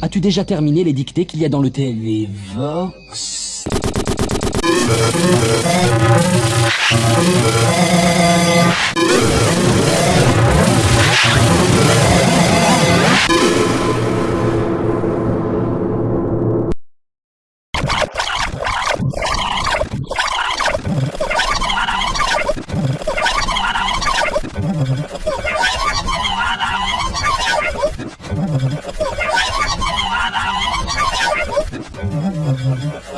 As-tu déjà terminé les dictées qu'il y a dans le Télévox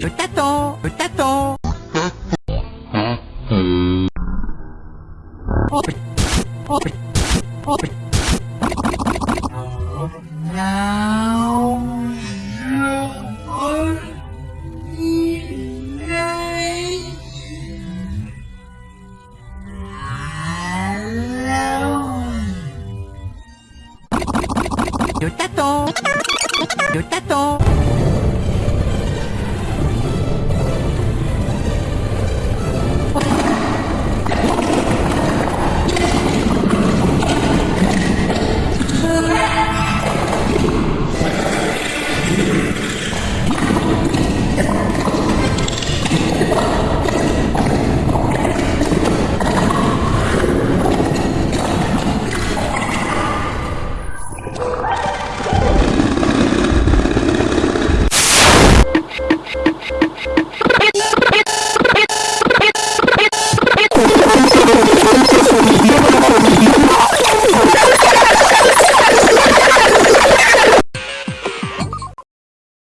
歌と歌と。おっおっおっルタとルタと